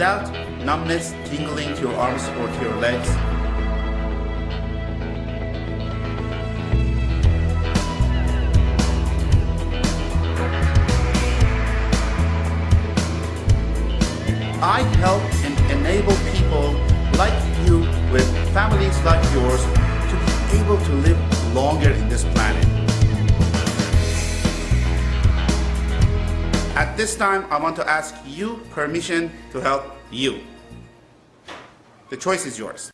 without numbness tingling to your arms or to your legs. Want to ask you permission to help you. The choice is yours.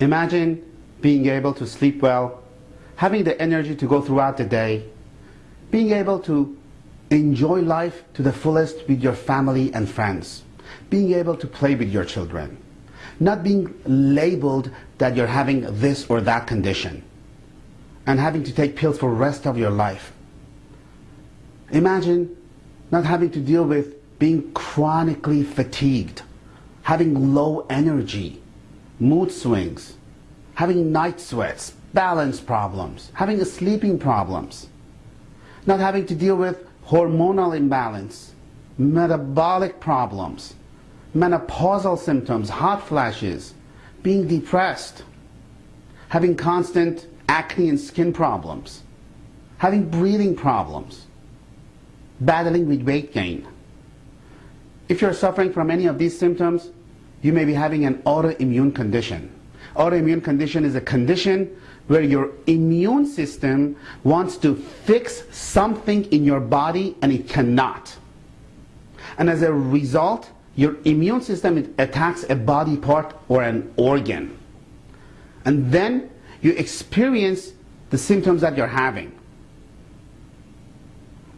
Imagine being able to sleep well, having the energy to go throughout the day, being able to enjoy life to the fullest with your family and friends, being able to play with your children, not being labeled that you're having this or that condition, and having to take pills for the rest of your life. Imagine not having to deal with being chronically fatigued, having low energy, mood swings, having night sweats, balance problems, having sleeping problems, not having to deal with hormonal imbalance, metabolic problems, menopausal symptoms, hot flashes, being depressed, having constant acne and skin problems, having breathing problems, battling with weight gain. If you're suffering from any of these symptoms, you may be having an autoimmune condition. Autoimmune condition is a condition where your immune system wants to fix something in your body and it cannot. And as a result, your immune system attacks a body part or an organ. And then you experience the symptoms that you're having.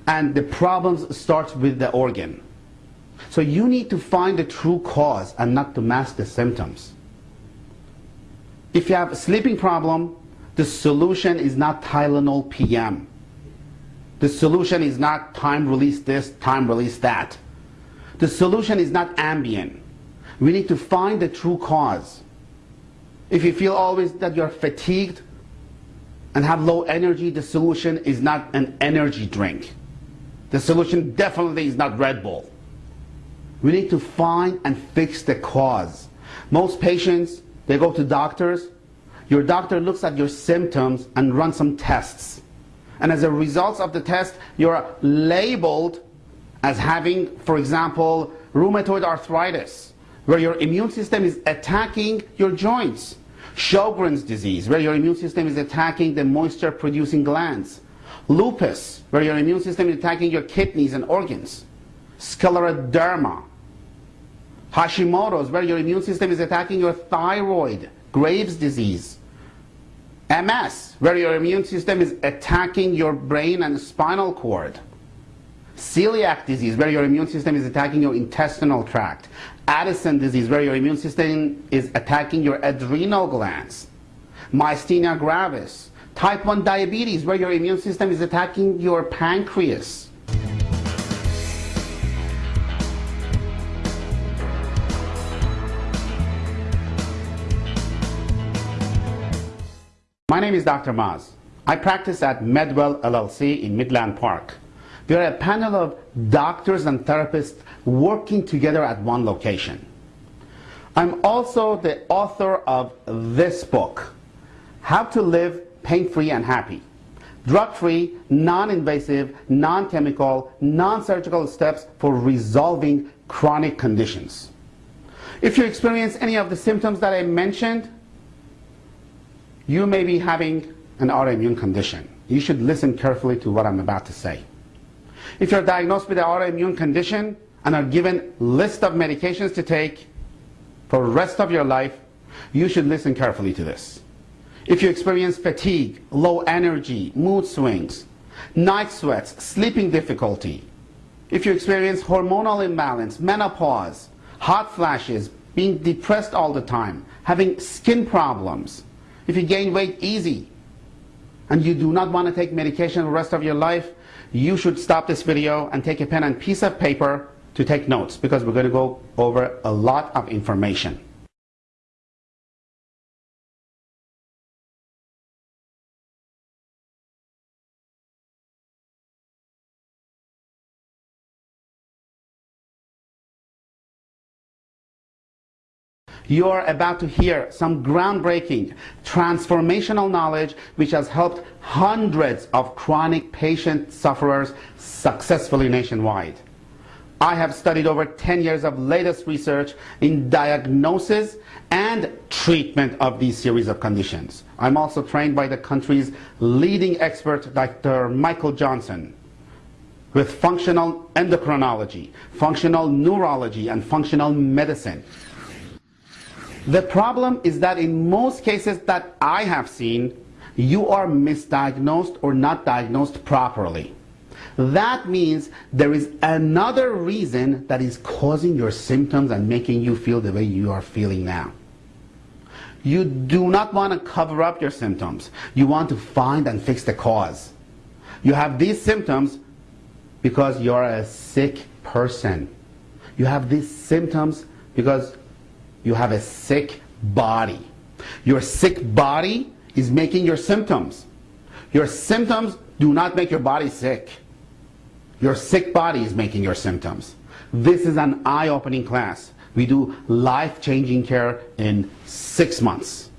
And the problems start with the organ. So you need to find the true cause and not to mask the symptoms. If you have a sleeping problem, the solution is not Tylenol PM. The solution is not time release this, time release that. The solution is not Ambien. We need to find the true cause. If you feel always that you're fatigued and have low energy, the solution is not an energy drink. The solution definitely is not Red Bull. We need to find and fix the cause. Most patients, they go to doctors. Your doctor looks at your symptoms and runs some tests. And as a result of the test, you're labeled as having, for example, rheumatoid arthritis, where your immune system is attacking your joints. Sjogren's disease, where your immune system is attacking the moisture-producing glands. Lupus, where your immune system is attacking your kidneys and organs. Scleroderma. Hashimoto's, where your immune system is attacking your thyroid. Graves' disease. MS, where your immune system is attacking your brain and spinal cord. Celiac disease, where your immune system is attacking your intestinal tract. Addison disease, where your immune system is attacking your adrenal glands. Myasthenia gravis. Type 1 diabetes, where your immune system is attacking your pancreas. My name is Dr. Maz. I practice at Medwell LLC in Midland Park. We are a panel of doctors and therapists working together at one location. I'm also the author of this book, How to Live Pain-Free and Happy. Drug-free, non-invasive, non-chemical, non-surgical steps for resolving chronic conditions. If you experience any of the symptoms that I mentioned, you may be having an autoimmune condition. you should listen carefully to what I'm about to say. If you're diagnosed with an autoimmune condition and are given list of medications to take for the rest of your life, you should listen carefully to this. If you experience fatigue, low energy, mood swings, night sweats, sleeping difficulty, if you experience hormonal imbalance, menopause, hot flashes, being depressed all the time, having skin problems, if you gain weight easy, and you do not want to take medication the rest of your life, you should stop this video and take a pen and piece of paper to take notes because we're going to go over a lot of information. You are about to hear some groundbreaking, transformational knowledge which has helped hundreds of chronic patient sufferers successfully nationwide. I have studied over 10 years of latest research in diagnosis and treatment of these series of conditions. I'm also trained by the country's leading expert, Dr. Michael Johnson, with functional endocrinology, functional neurology, and functional medicine. The problem is that in most cases that I have seen, you are misdiagnosed or not diagnosed properly. That means there is another reason that is causing your symptoms and making you feel the way you are feeling now. You do not want to cover up your symptoms. You want to find and fix the cause. You have these symptoms because you're a sick person. You have these symptoms because you have a sick body. Your sick body is making your symptoms. Your symptoms do not make your body sick. Your sick body is making your symptoms. This is an eye-opening class. We do life-changing care in six months.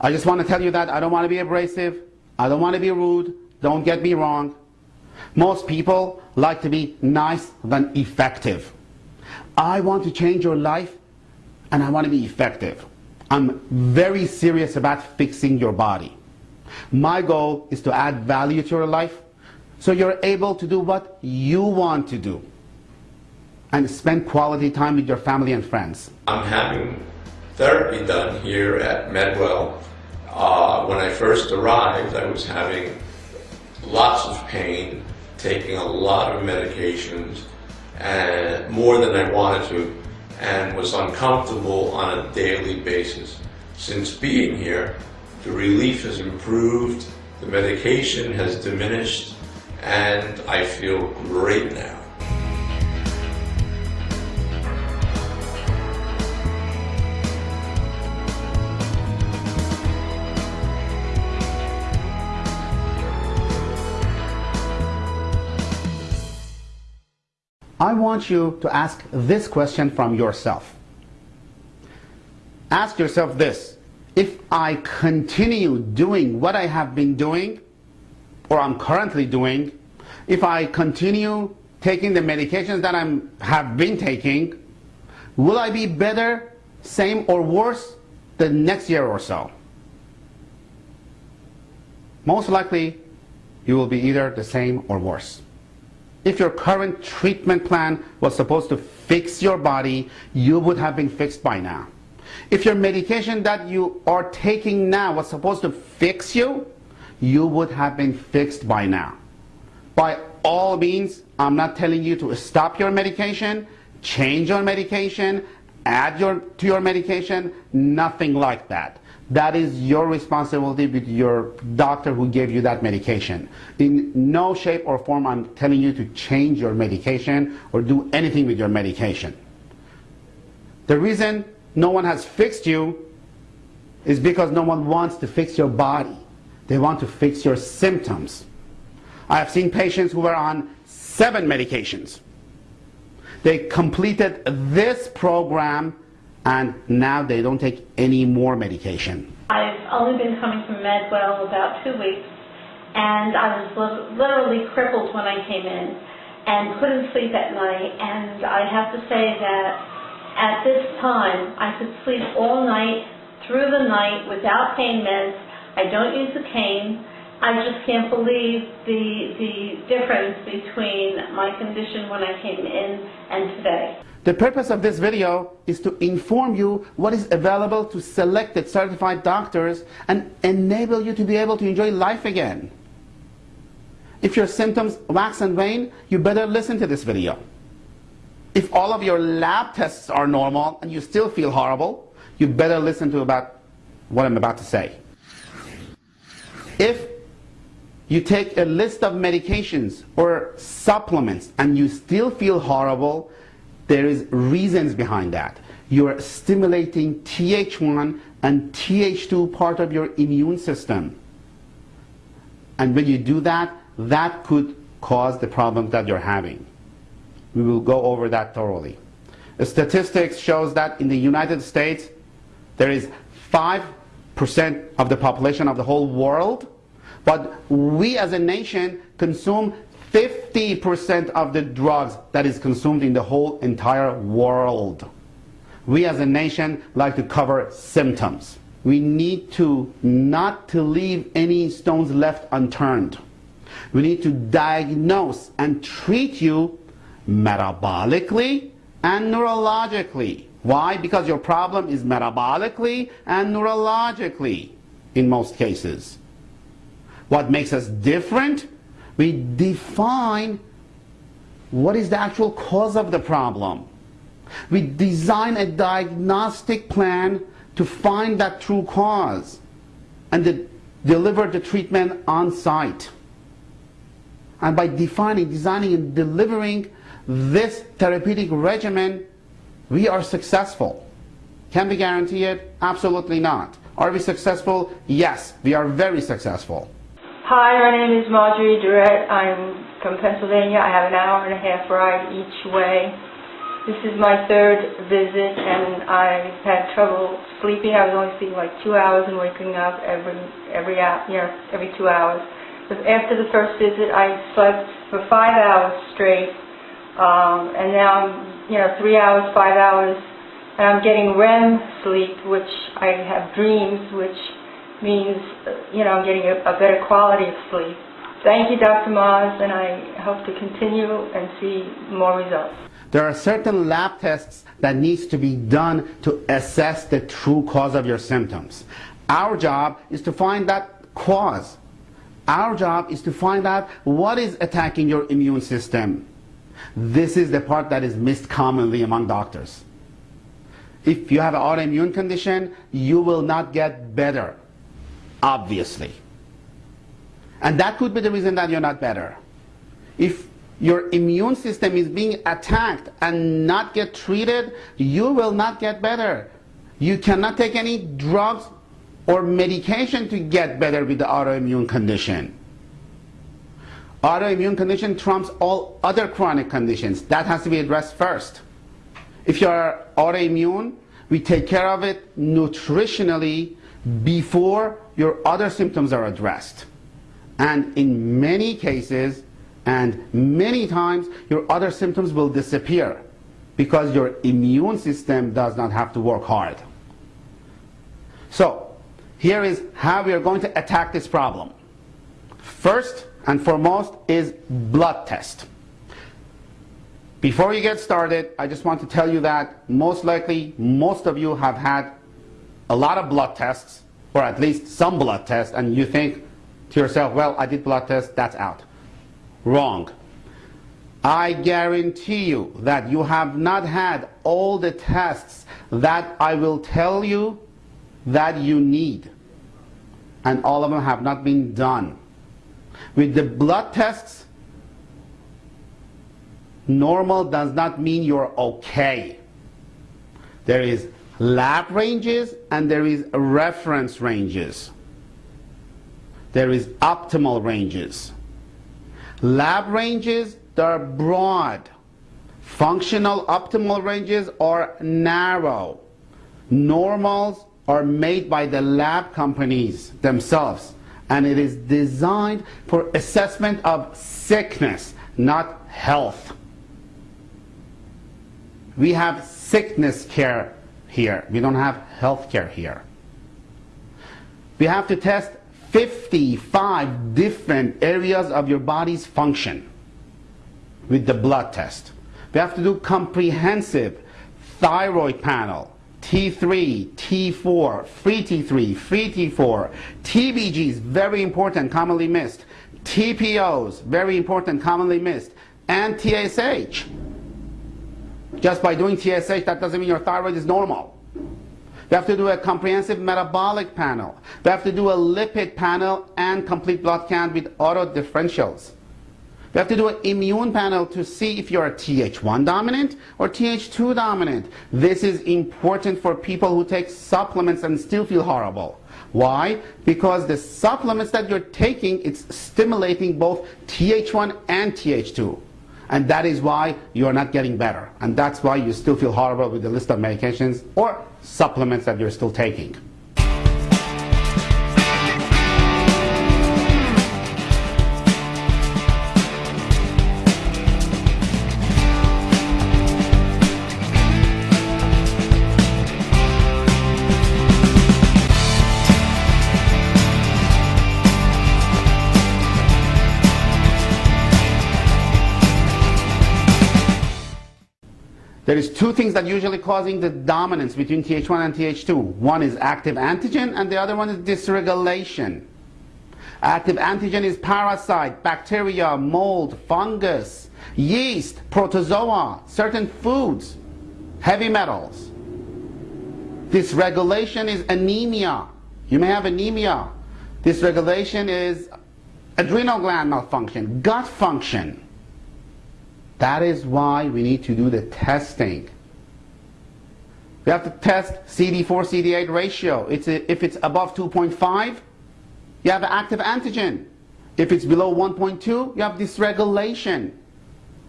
I just want to tell you that I don't want to be abrasive. I don't want to be rude. Don't get me wrong. Most people like to be nice than effective. I want to change your life and I want to be effective. I'm very serious about fixing your body. My goal is to add value to your life so you're able to do what you want to do and spend quality time with your family and friends. I'm having therapy done here at Medwell. Uh, when I first arrived, I was having lots of pain, taking a lot of medications, and more than I wanted to and was uncomfortable on a daily basis. Since being here, the relief has improved, the medication has diminished, and I feel great now. Want you to ask this question from yourself. Ask yourself this. If I continue doing what I have been doing, or I'm currently doing, if I continue taking the medications that I have been taking, will I be better, same, or worse the next year or so? Most likely, you will be either the same or worse. If your current treatment plan was supposed to fix your body, you would have been fixed by now. If your medication that you are taking now was supposed to fix you, you would have been fixed by now. By all means, I'm not telling you to stop your medication, change your medication, add your, to your medication, nothing like that. That is your responsibility with your doctor who gave you that medication. In no shape or form I'm telling you to change your medication or do anything with your medication. The reason no one has fixed you is because no one wants to fix your body. They want to fix your symptoms. I have seen patients who were on seven medications. They completed this program and now they don't take any more medication. I've only been coming to Medwell about two weeks, and I was literally crippled when I came in and couldn't sleep at night. And I have to say that at this time, I could sleep all night, through the night, without pain meds. I don't use a cane, I just can't believe the, the difference between my condition when I came in and today. The purpose of this video is to inform you what is available to selected certified doctors and enable you to be able to enjoy life again. If your symptoms wax and wane, you better listen to this video. If all of your lab tests are normal and you still feel horrible, you better listen to about what I'm about to say. If you take a list of medications or supplements and you still feel horrible, there is reasons behind that. You're stimulating Th1 and Th2 part of your immune system. And when you do that, that could cause the problem that you're having. We will go over that thoroughly. The statistics shows that in the United States, there is 5% of the population of the whole world but we as a nation consume 50% of the drugs that is consumed in the whole entire world. We as a nation like to cover symptoms. We need to not to leave any stones left unturned. We need to diagnose and treat you metabolically and neurologically. Why? Because your problem is metabolically and neurologically in most cases. What makes us different? We define what is the actual cause of the problem. We design a diagnostic plan to find that true cause and de deliver the treatment on site. And by defining, designing, and delivering this therapeutic regimen, we are successful. Can we guarantee it? Absolutely not. Are we successful? Yes, we are very successful. Hi, my name is Marjorie Durrett. I'm from Pennsylvania. I have an hour and a half ride each way. This is my third visit, and I had trouble sleeping. I was only sleeping like two hours and waking up every every hour, you know every two hours. But after the first visit, I slept for five hours straight, um, and now I'm you know three hours, five hours, and I'm getting REM sleep, which I have dreams, which means, you know, getting a, a better quality of sleep. Thank you, Dr. Maz, and I hope to continue and see more results. There are certain lab tests that needs to be done to assess the true cause of your symptoms. Our job is to find that cause. Our job is to find out what is attacking your immune system. This is the part that is missed commonly among doctors. If you have an autoimmune condition, you will not get better obviously. And that could be the reason that you're not better. If your immune system is being attacked and not get treated, you will not get better. You cannot take any drugs or medication to get better with the autoimmune condition. Autoimmune condition trumps all other chronic conditions. That has to be addressed first. If you're autoimmune, we take care of it nutritionally before your other symptoms are addressed. And in many cases, and many times, your other symptoms will disappear because your immune system does not have to work hard. So, here is how we are going to attack this problem. First and foremost is blood test. Before you get started, I just want to tell you that most likely most of you have had a lot of blood tests, or at least some blood tests, and you think to yourself, well, I did blood tests, that's out. Wrong. I guarantee you that you have not had all the tests that I will tell you that you need. And all of them have not been done. With the blood tests, normal does not mean you're okay. There is lab ranges and there is reference ranges. There is optimal ranges. Lab ranges, they're broad. Functional optimal ranges are narrow. Normals are made by the lab companies themselves and it is designed for assessment of sickness, not health. We have sickness care here. We don't have health care here. We have to test 55 different areas of your body's function with the blood test. We have to do comprehensive thyroid panel, T3, T4, free T3, free T4, TBGs, very important, commonly missed, TPOs, very important, commonly missed, and TSH. Just by doing TSH, that doesn't mean your thyroid is normal. We have to do a comprehensive metabolic panel. We have to do a lipid panel and complete blood count with auto differentials. We have to do an immune panel to see if you're Th1 dominant or Th2 dominant. This is important for people who take supplements and still feel horrible. Why? Because the supplements that you're taking, it's stimulating both Th1 and Th2. And that is why you're not getting better. And that's why you still feel horrible with the list of medications or supplements that you're still taking. There is two things that usually causing the dominance between Th1 and Th2. One is active antigen and the other one is dysregulation. Active antigen is parasite, bacteria, mold, fungus, yeast, protozoa, certain foods, heavy metals. Dysregulation is anemia. You may have anemia. Dysregulation is adrenal gland malfunction, gut function. That is why we need to do the testing. We have to test CD4 CD8 ratio. It's a, if it's above 2.5, you have active antigen. If it's below 1.2, you have dysregulation.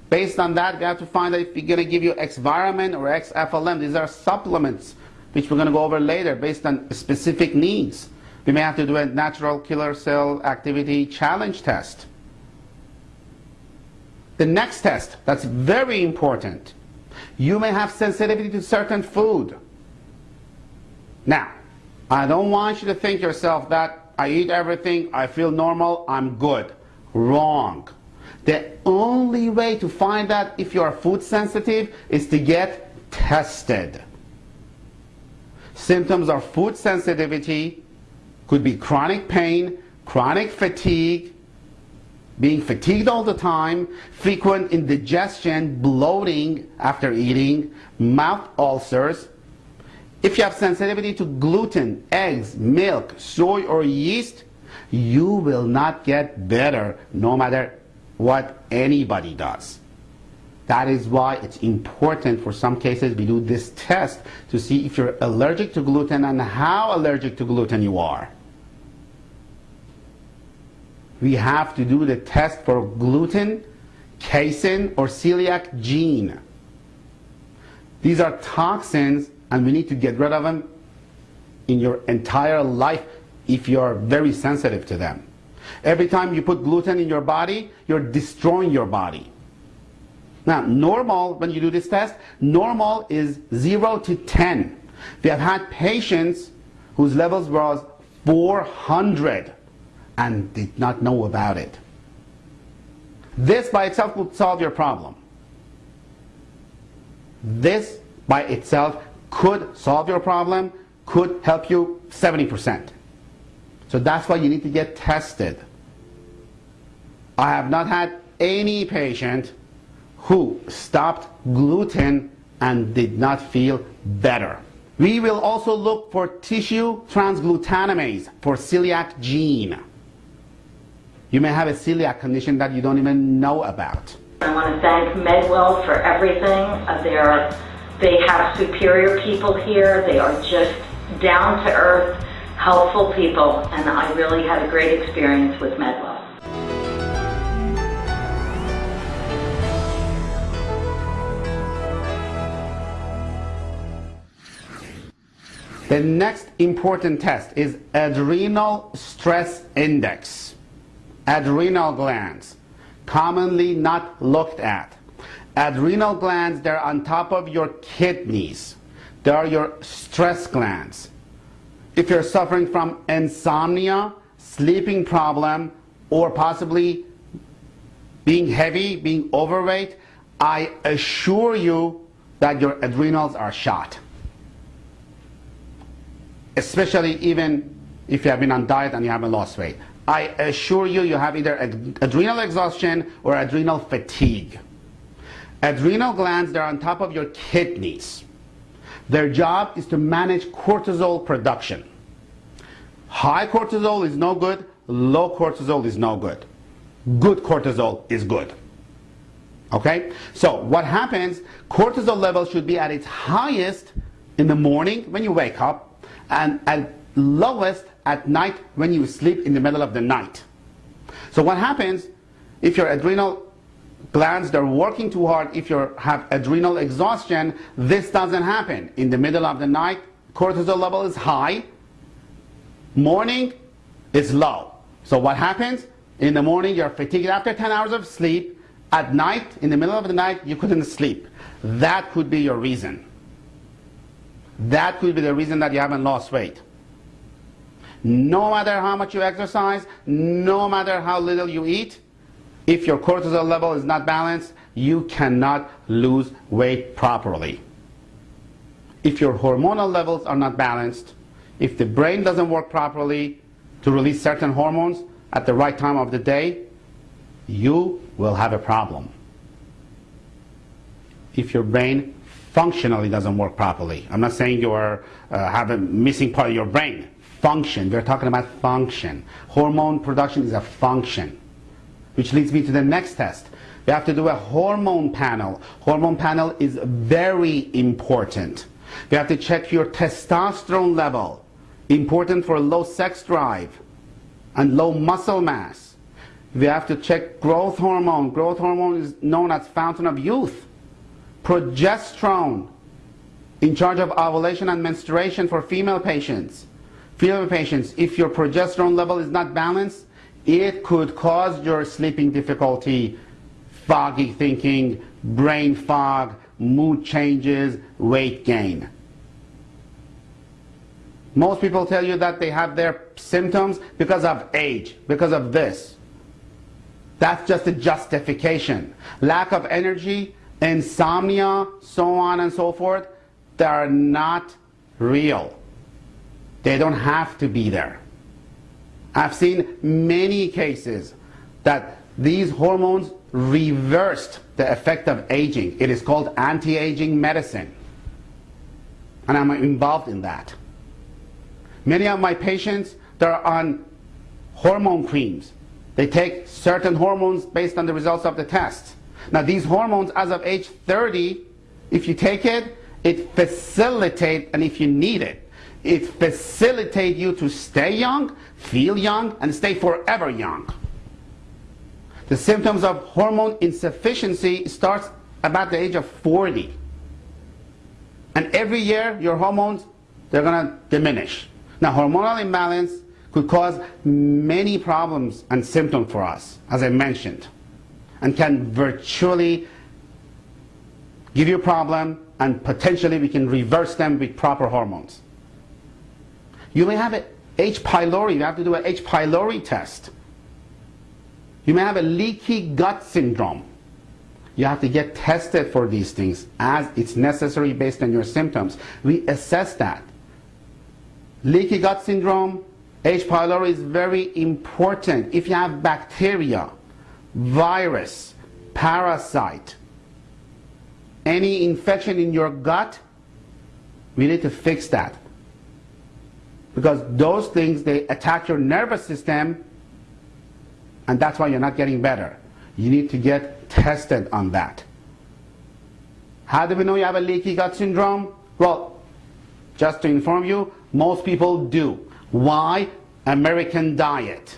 Based on that, we have to find out if we're going to give you X-Viramin or X-FLM. These are supplements, which we're going to go over later based on specific needs. We may have to do a natural killer cell activity challenge test. The next test, that's very important. You may have sensitivity to certain food. Now, I don't want you to think yourself that I eat everything, I feel normal, I'm good. Wrong. The only way to find out if you are food sensitive is to get tested. Symptoms of food sensitivity could be chronic pain, chronic fatigue, being fatigued all the time, frequent indigestion, bloating after eating, mouth ulcers. If you have sensitivity to gluten, eggs, milk, soy, or yeast, you will not get better no matter what anybody does. That is why it's important for some cases we do this test to see if you're allergic to gluten and how allergic to gluten you are we have to do the test for gluten, casein, or celiac gene. These are toxins and we need to get rid of them in your entire life if you're very sensitive to them. Every time you put gluten in your body, you're destroying your body. Now, normal, when you do this test, normal is 0 to 10. We have had patients whose levels was 400 and did not know about it. This by itself would solve your problem. This by itself could solve your problem, could help you 70%. So that's why you need to get tested. I have not had any patient who stopped gluten and did not feel better. We will also look for tissue transglutaminase for celiac gene. You may have a celiac condition that you don't even know about. I want to thank Medwell for everything. Uh, they, are, they have superior people here. They are just down to earth, helpful people, and I really had a great experience with Medwell. The next important test is adrenal stress index adrenal glands, commonly not looked at. Adrenal glands, they're on top of your kidneys. They are your stress glands. If you're suffering from insomnia sleeping problem, or possibly being heavy, being overweight, I assure you that your adrenals are shot. Especially even if you have been on diet and you haven't lost weight. I assure you, you have either adrenal exhaustion or adrenal fatigue. Adrenal glands, they're on top of your kidneys. Their job is to manage cortisol production. High cortisol is no good, low cortisol is no good. Good cortisol is good. Okay? So what happens, cortisol levels should be at its highest in the morning when you wake up and at lowest at night when you sleep in the middle of the night. So what happens if your adrenal glands they're working too hard if you have adrenal exhaustion this doesn't happen. In the middle of the night cortisol level is high morning is low. So what happens? In the morning you're fatigued after 10 hours of sleep. At night in the middle of the night you couldn't sleep. That could be your reason. That could be the reason that you haven't lost weight no matter how much you exercise no matter how little you eat if your cortisol level is not balanced, you cannot lose weight properly. If your hormonal levels are not balanced, if the brain doesn't work properly to release certain hormones at the right time of the day, you will have a problem. If your brain functionally doesn't work properly, I'm not saying you are uh, have a missing part of your brain. Function, we're talking about function. Hormone production is a function. Which leads me to the next test. We have to do a hormone panel. Hormone panel is very important. We have to check your testosterone level. Important for low sex drive and low muscle mass. We have to check growth hormone. Growth hormone is known as fountain of youth. Progesterone, in charge of ovulation and menstruation for female patients. Female patients, if your progesterone level is not balanced, it could cause your sleeping difficulty, foggy thinking, brain fog, mood changes, weight gain. Most people tell you that they have their symptoms because of age, because of this. That's just a justification. Lack of energy, insomnia, so on and so forth, they are not real. They don't have to be there. I've seen many cases that these hormones reversed the effect of aging. It is called anti-aging medicine. And I'm involved in that. Many of my patients, they're on hormone creams. They take certain hormones based on the results of the test. Now these hormones, as of age 30, if you take it, it facilitates, and if you need it, it facilitates you to stay young, feel young, and stay forever young. The symptoms of hormone insufficiency starts about the age of 40. And every year, your hormones, they're going to diminish. Now, hormonal imbalance could cause many problems and symptoms for us, as I mentioned, and can virtually give you a problem, and potentially we can reverse them with proper hormones. You may have an H. pylori. You have to do an H. pylori test. You may have a leaky gut syndrome. You have to get tested for these things as it's necessary based on your symptoms. We assess that. Leaky gut syndrome, H. pylori is very important. If you have bacteria, virus, parasite, any infection in your gut, we need to fix that because those things they attack your nervous system and that's why you're not getting better. You need to get tested on that. How do we know you have a leaky gut syndrome? Well just to inform you most people do. Why? American diet.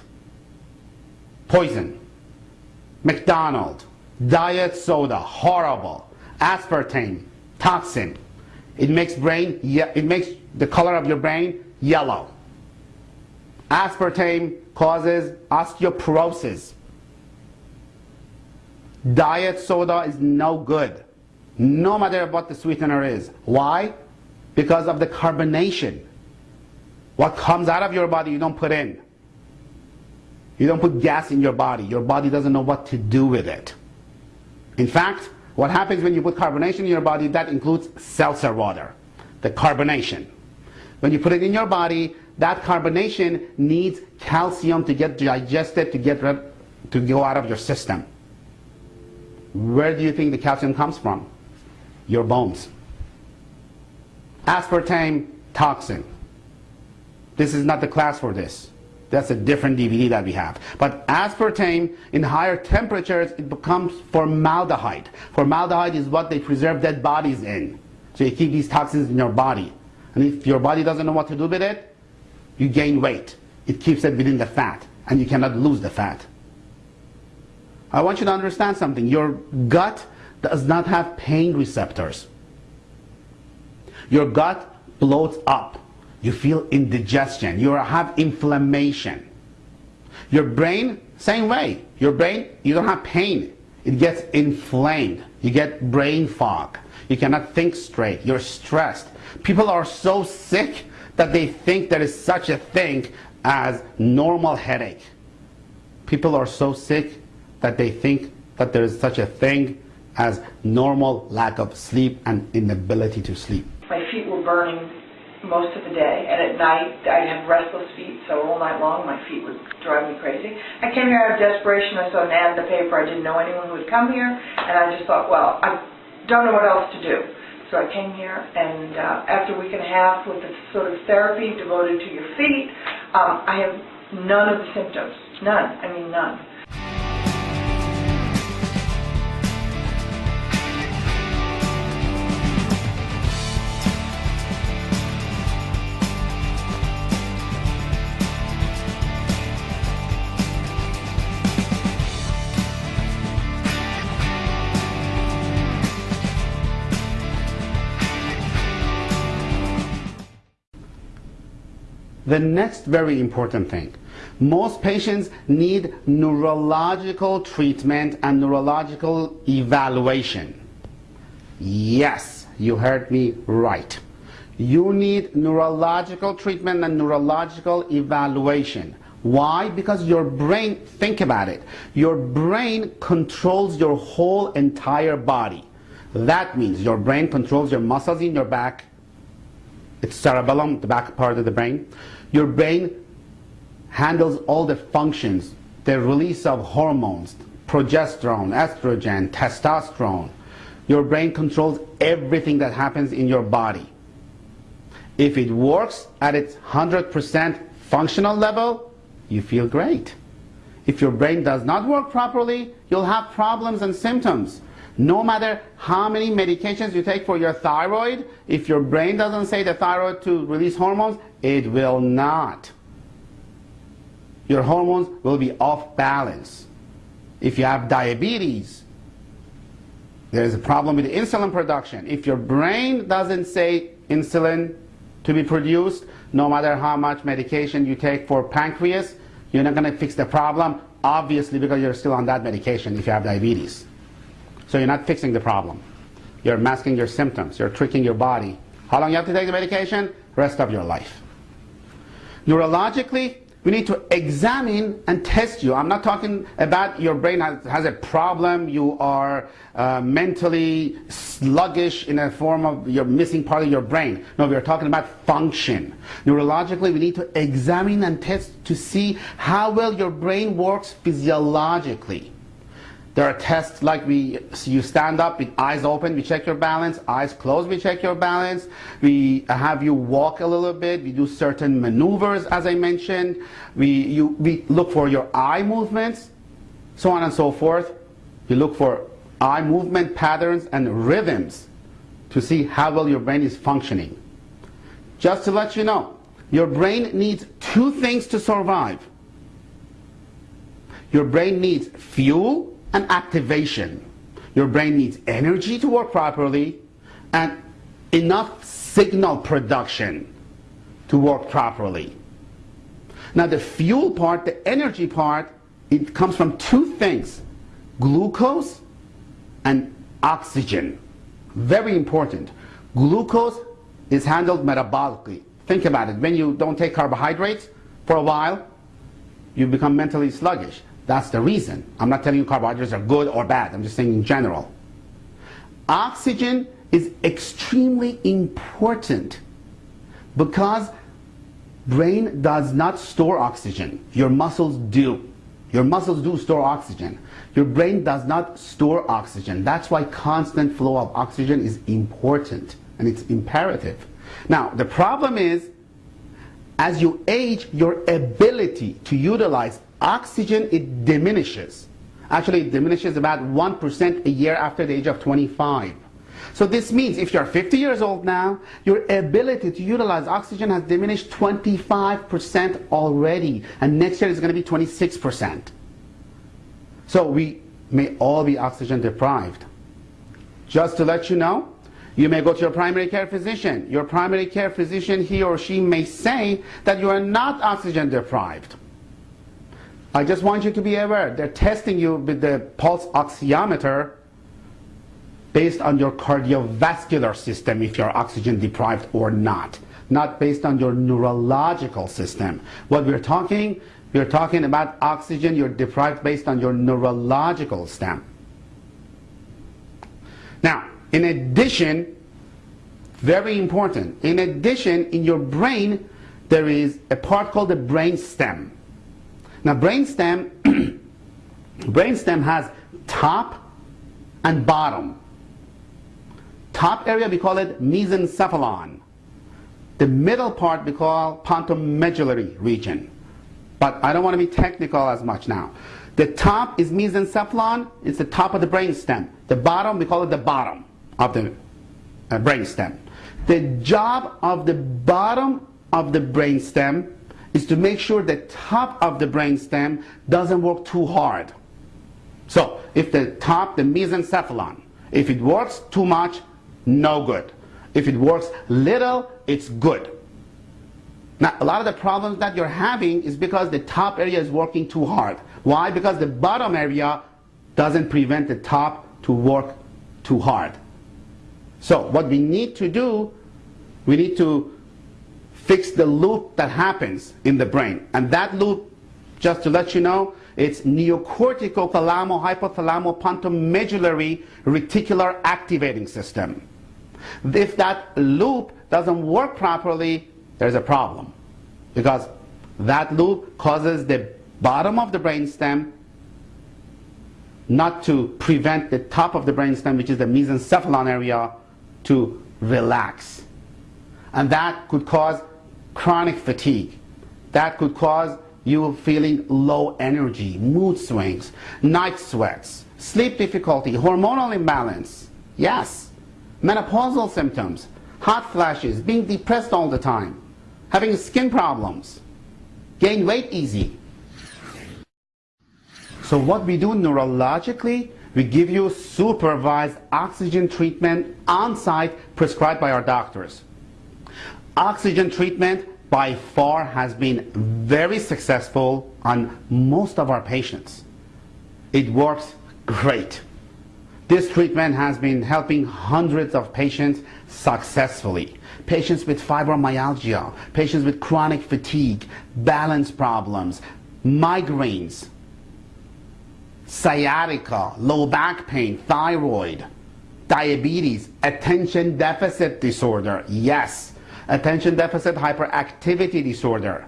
Poison. Mcdonald. Diet soda. Horrible. Aspartame. Toxin. It makes brain it makes the color of your brain yellow. Aspartame causes osteoporosis. Diet soda is no good, no matter what the sweetener is. Why? Because of the carbonation. What comes out of your body you don't put in. You don't put gas in your body. Your body doesn't know what to do with it. In fact, what happens when you put carbonation in your body, that includes seltzer water, the carbonation. When you put it in your body, that carbonation needs calcium to get digested, to get rid, to go out of your system. Where do you think the calcium comes from? Your bones. Aspartame toxin. This is not the class for this. That's a different DVD that we have. But aspartame, in higher temperatures, it becomes formaldehyde. Formaldehyde is what they preserve dead bodies in. So you keep these toxins in your body. And if your body doesn't know what to do with it, you gain weight. It keeps it within the fat, and you cannot lose the fat. I want you to understand something. Your gut does not have pain receptors. Your gut bloats up. You feel indigestion. You have inflammation. Your brain, same way. Your brain, you don't have pain. It gets inflamed. You get brain fog. You cannot think straight. You're stressed. People are so sick that they think there is such a thing as normal headache. People are so sick that they think that there is such a thing as normal lack of sleep and inability to sleep. My feet were burning most of the day, and at night I'd have restless feet, so all night long my feet would drive me crazy. I came here out of desperation. I saw an ad in the paper. I didn't know anyone who would come here, and I just thought, well, I don't know what else to do. So I came here, and uh, after a week and a half with the sort of therapy devoted to your feet, um, I have none of the symptoms. None. I mean, none. The next very important thing, most patients need neurological treatment and neurological evaluation. Yes, you heard me right. You need neurological treatment and neurological evaluation. Why? Because your brain, think about it, your brain controls your whole entire body. That means your brain controls your muscles in your back, it's cerebellum, the back part of the brain. Your brain handles all the functions, the release of hormones, progesterone, estrogen, testosterone. Your brain controls everything that happens in your body. If it works at its 100% functional level, you feel great. If your brain does not work properly, you'll have problems and symptoms. No matter how many medications you take for your thyroid, if your brain doesn't say the thyroid to release hormones, it will not. Your hormones will be off balance. If you have diabetes, there's a problem with insulin production. If your brain doesn't say insulin to be produced, no matter how much medication you take for pancreas, you're not going to fix the problem, obviously because you're still on that medication if you have diabetes. So you're not fixing the problem. You're masking your symptoms. You're tricking your body. How long you have to take the medication? Rest of your life. Neurologically, we need to examine and test you. I'm not talking about your brain has, has a problem, you are uh, mentally sluggish in a form of you're missing part of your brain. No, we're talking about function. Neurologically, we need to examine and test to see how well your brain works physiologically. There are tests like we, you stand up with eyes open, we check your balance, eyes closed, we check your balance. We have you walk a little bit, we do certain maneuvers as I mentioned. We, you, we look for your eye movements, so on and so forth. We look for eye movement patterns and rhythms to see how well your brain is functioning. Just to let you know, your brain needs two things to survive. Your brain needs fuel and activation. Your brain needs energy to work properly and enough signal production to work properly. Now the fuel part, the energy part, it comes from two things, glucose and oxygen. Very important. Glucose is handled metabolically. Think about it. When you don't take carbohydrates for a while, you become mentally sluggish. That's the reason. I'm not telling you carbohydrates are good or bad. I'm just saying in general. Oxygen is extremely important because brain does not store oxygen. Your muscles do. Your muscles do store oxygen. Your brain does not store oxygen. That's why constant flow of oxygen is important and it's imperative. Now, the problem is as you age, your ability to utilize oxygen, it diminishes. Actually, it diminishes about 1% a year after the age of 25. So this means if you're 50 years old now, your ability to utilize oxygen has diminished 25% already. And next year is going to be 26%. So we may all be oxygen deprived. Just to let you know, you may go to your primary care physician. Your primary care physician, he or she may say that you are not oxygen deprived. I just want you to be aware, they're testing you with the pulse oximeter based on your cardiovascular system if you're oxygen deprived or not, not based on your neurological system. What we're talking, we're talking about oxygen you're deprived based on your neurological stem. Now, in addition, very important, in addition, in your brain, there is a part called the brain stem. Now, brainstem, brainstem has top and bottom. Top area, we call it mesencephalon. The middle part we call pontomedullary region. But I don't want to be technical as much now. The top is mesencephalon, it's the top of the brainstem. The bottom, we call it the bottom of the uh, brain stem. The job of the bottom of the brain stem is to make sure the top of the brain stem doesn't work too hard. So if the top, the mesencephalon, if it works too much, no good. If it works little, it's good. Now, a lot of the problems that you're having is because the top area is working too hard. Why? Because the bottom area doesn't prevent the top to work too hard. So what we need to do, we need to fix the loop that happens in the brain. And that loop, just to let you know, it's neocortical thalamo hypothalamo pontomedullary reticular activating system. If that loop doesn't work properly, there's a problem. Because that loop causes the bottom of the brainstem not to prevent the top of the brainstem, which is the mesencephalon area, to relax. And that could cause chronic fatigue. That could cause you feeling low energy, mood swings, night sweats, sleep difficulty, hormonal imbalance. Yes menopausal symptoms, hot flashes, being depressed all the time, having skin problems, gain weight easy. So what we do neurologically, we give you supervised oxygen treatment on site prescribed by our doctors. Oxygen treatment by far has been very successful on most of our patients. It works great. This treatment has been helping hundreds of patients successfully. Patients with fibromyalgia, patients with chronic fatigue, balance problems, migraines, sciatica, low back pain, thyroid, diabetes, attention deficit disorder. Yes, attention deficit hyperactivity disorder.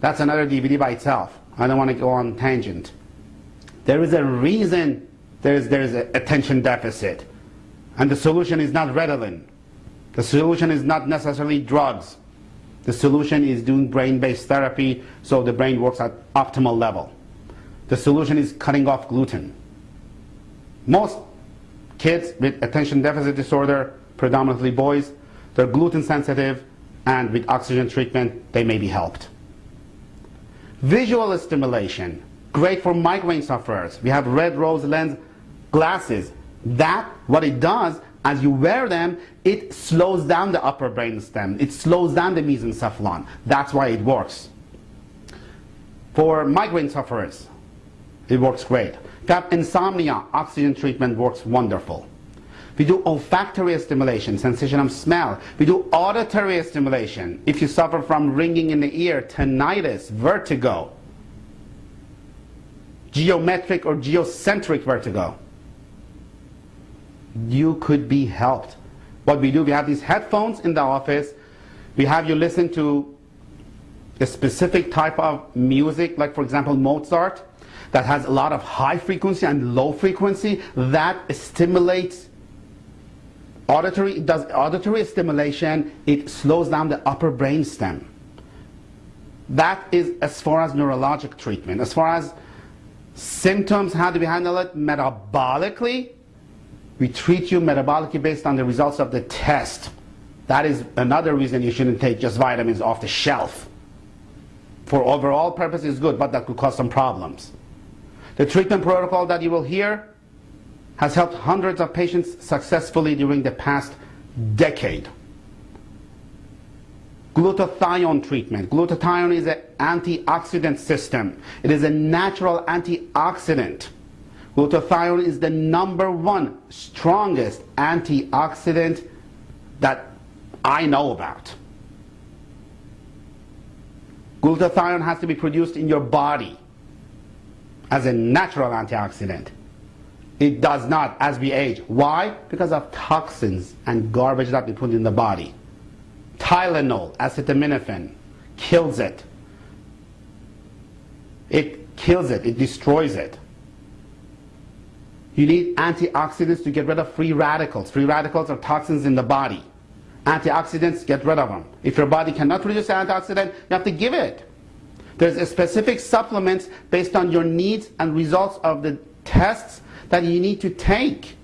That's another DVD by itself. I don't want to go on tangent. There is a reason there's, there's an attention deficit. And the solution is not Ritalin. The solution is not necessarily drugs. The solution is doing brain-based therapy so the brain works at optimal level. The solution is cutting off gluten. Most kids with attention deficit disorder, predominantly boys, they're gluten sensitive and with oxygen treatment they may be helped. Visual stimulation great for migraine sufferers. We have red rose lens glasses. That, what it does, as you wear them, it slows down the upper brain stem. It slows down the mesencephalon. That's why it works. For migraine sufferers, it works great. If you have insomnia, oxygen treatment works wonderful. We do olfactory stimulation, sensation of smell. We do auditory stimulation. If you suffer from ringing in the ear, tinnitus, vertigo, geometric or geocentric vertigo, you could be helped. What we do, we have these headphones in the office. We have you listen to a specific type of music, like for example Mozart, that has a lot of high frequency and low frequency that stimulates auditory, it does auditory stimulation, it slows down the upper brain stem. That is as far as neurologic treatment. As far as symptoms, how do we handle it? Metabolically, we treat you metabolically based on the results of the test. That is another reason you shouldn't take just vitamins off the shelf. For overall purposes, good, but that could cause some problems. The treatment protocol that you will hear has helped hundreds of patients successfully during the past decade. Glutathione treatment. Glutathione is an antioxidant system. It is a natural antioxidant. Glutathione is the number one strongest antioxidant that I know about. Glutathione has to be produced in your body as a natural antioxidant. It does not as we age. Why? Because of toxins and garbage that we put in the body. Tylenol, acetaminophen, kills it. It kills it, it destroys it. You need antioxidants to get rid of free radicals. Free radicals are toxins in the body. Antioxidants, get rid of them. If your body cannot produce antioxidant, you have to give it. There's a specific supplements based on your needs and results of the tests that you need to take.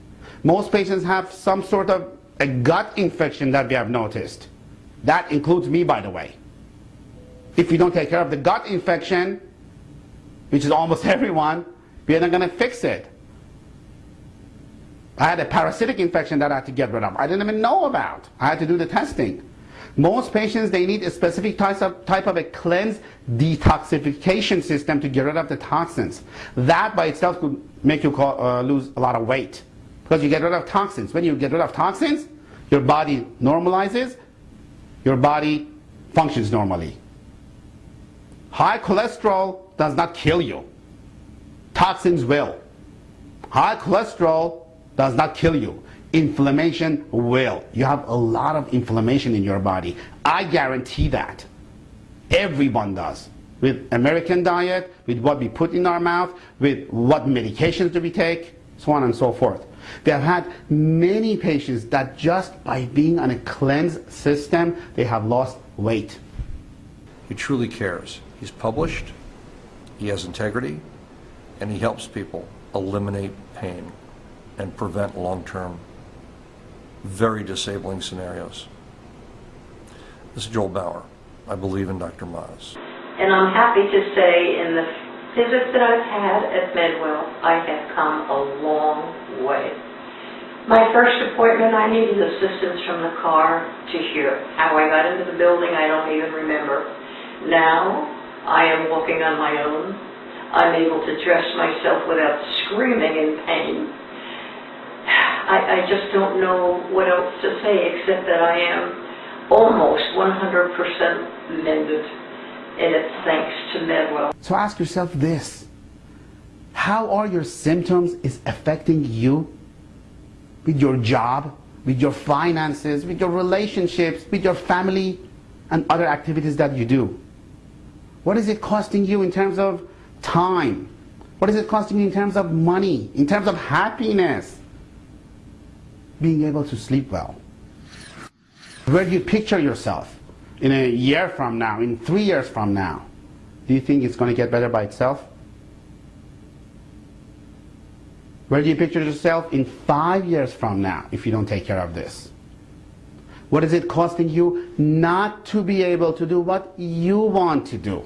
Most patients have some sort of a gut infection that we have noticed. That includes me, by the way. If you don't take care of the gut infection, which is almost everyone, we're not going to fix it. I had a parasitic infection that I had to get rid of. I didn't even know about. I had to do the testing. Most patients, they need a specific type of, type of a cleanse detoxification system to get rid of the toxins. That by itself could make you call, uh, lose a lot of weight because you get rid of toxins. When you get rid of toxins, your body normalizes, your body functions normally. High cholesterol does not kill you. Toxins will. High cholesterol does not kill you. Inflammation will. You have a lot of inflammation in your body. I guarantee that. Everyone does. With American diet, with what we put in our mouth, with what medications do we take, so on and so forth. We have had many patients that just by being on a cleanse system, they have lost weight. He truly cares. He's published, he has integrity, and he helps people eliminate pain and prevent long-term, very disabling scenarios. This is Joel Bauer. I believe in Dr. Maz. And I'm happy to say in the visits that I've had at Medwell, I have come a long way. My first appointment, I needed assistance from the car to hear. How I got into the building, I don't even remember. Now, I am walking on my own. I'm able to dress myself without screaming in pain. I, I just don't know what else to say except that I am almost 100% mended, and it's thanks to Medwell. So ask yourself this. How are your symptoms is affecting you with your job, with your finances, with your relationships, with your family and other activities that you do? What is it costing you in terms of time? What is it costing you in terms of money, in terms of happiness? Being able to sleep well. Where do you picture yourself in a year from now, in three years from now? Do you think it's going to get better by itself? Where do you picture yourself in five years from now if you don't take care of this? What is it costing you not to be able to do what you want to do?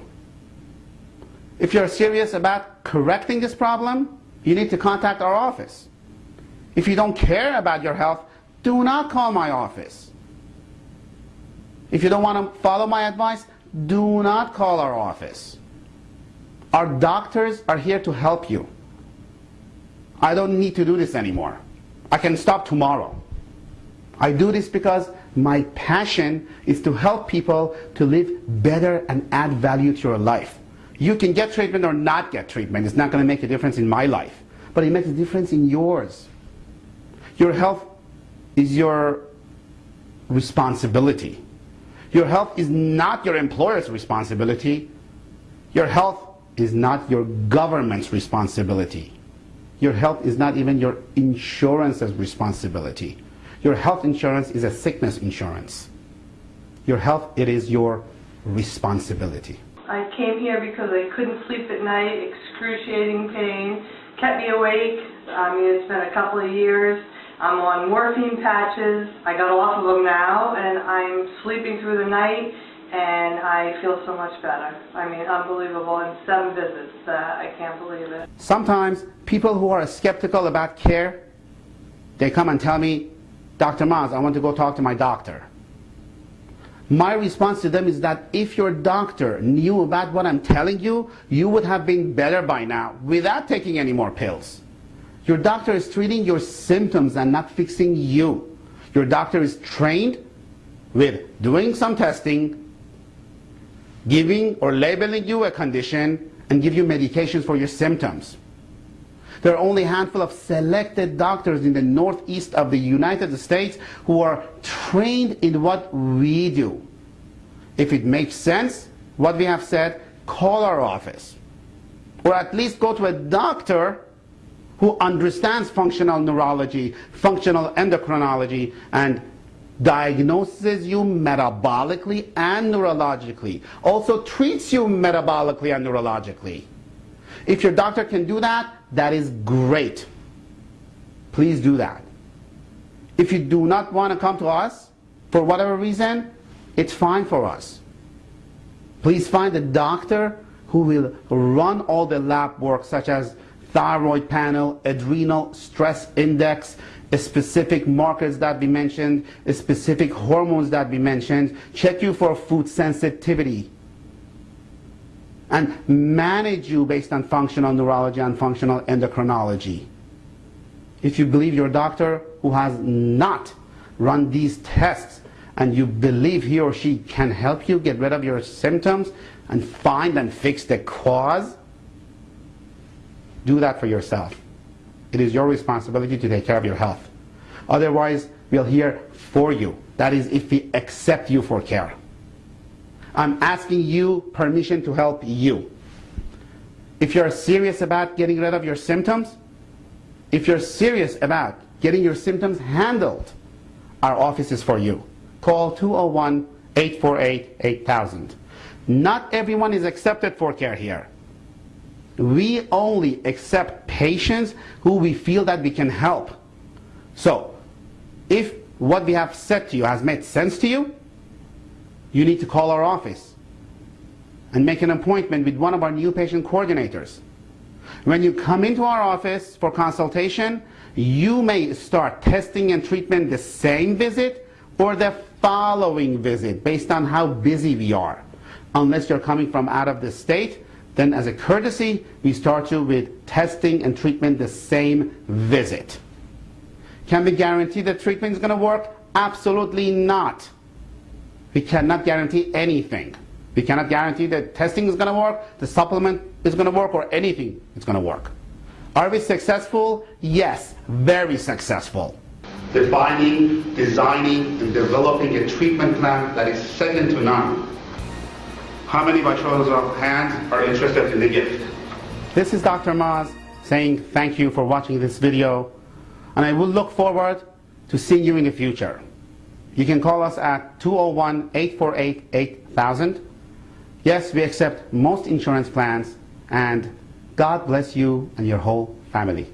If you're serious about correcting this problem, you need to contact our office. If you don't care about your health, do not call my office. If you don't want to follow my advice, do not call our office. Our doctors are here to help you. I don't need to do this anymore. I can stop tomorrow. I do this because my passion is to help people to live better and add value to your life. You can get treatment or not get treatment. It's not going to make a difference in my life, but it makes a difference in yours. Your health is your responsibility. Your health is not your employer's responsibility. Your health is not your government's responsibility. Your health is not even your insurance's responsibility. Your health insurance is a sickness insurance. Your health, it is your responsibility. I came here because I couldn't sleep at night, excruciating pain, kept me awake. I mean, it's been a couple of years. I'm on morphine patches. I got off of them now, and I'm sleeping through the night, and I feel so much better. I mean, unbelievable. In seven visits, uh, I can't believe it. Sometimes people who are skeptical about care, they come and tell me, Dr. Maz, I want to go talk to my doctor. My response to them is that if your doctor knew about what I'm telling you, you would have been better by now without taking any more pills. Your doctor is treating your symptoms and not fixing you. Your doctor is trained with doing some testing, giving or labeling you a condition, and give you medications for your symptoms. There are only a handful of selected doctors in the northeast of the United States who are trained in what we do. If it makes sense, what we have said, call our office. Or at least go to a doctor who understands functional neurology, functional endocrinology, and diagnoses you metabolically and neurologically. Also treats you metabolically and neurologically. If your doctor can do that, that is great. Please do that. If you do not want to come to us, for whatever reason, it's fine for us. Please find a doctor who will run all the lab work such as thyroid panel, adrenal stress index, specific markers that we mentioned, specific hormones that we mentioned, check you for food sensitivity, and manage you based on functional neurology and functional endocrinology. If you believe your doctor who has not run these tests and you believe he or she can help you get rid of your symptoms and find and fix the cause, do that for yourself. It is your responsibility to take care of your health. Otherwise, we'll hear for you. That is if we accept you for care. I'm asking you permission to help you. If you're serious about getting rid of your symptoms, if you're serious about getting your symptoms handled, our office is for you. Call 201-848-8000. Not everyone is accepted for care here. We only accept patients who we feel that we can help. So, if what we have said to you has made sense to you, you need to call our office and make an appointment with one of our new patient coordinators. When you come into our office for consultation, you may start testing and treatment the same visit or the following visit based on how busy we are. Unless you're coming from out of the state, then as a courtesy, we start you with testing and treatment the same visit. Can we guarantee that treatment is going to work? Absolutely not. We cannot guarantee anything. We cannot guarantee that testing is going to work, the supplement is going to work, or anything is going to work. Are we successful? Yes, very successful. Defining, designing, and developing a treatment plan that is second to none how many by shows of hands are interested in the gift? This is Dr. Maz saying thank you for watching this video and I will look forward to seeing you in the future. You can call us at 201-848-8000. Yes, we accept most insurance plans and God bless you and your whole family.